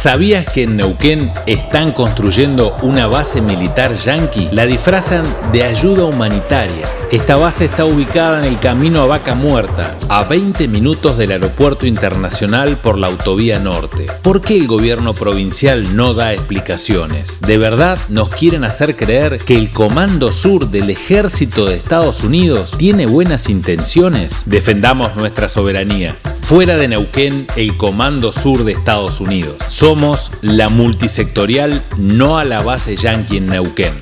¿Sabías que en Neuquén están construyendo una base militar yanqui? La disfrazan de ayuda humanitaria. Esta base está ubicada en el camino a Vaca Muerta, a 20 minutos del aeropuerto internacional por la autovía norte. ¿Por qué el gobierno provincial no da explicaciones? ¿De verdad nos quieren hacer creer que el Comando Sur del Ejército de Estados Unidos tiene buenas intenciones? Defendamos nuestra soberanía. Fuera de Neuquén, el Comando Sur de Estados Unidos. Somos la multisectorial no a la base yanqui en Neuquén.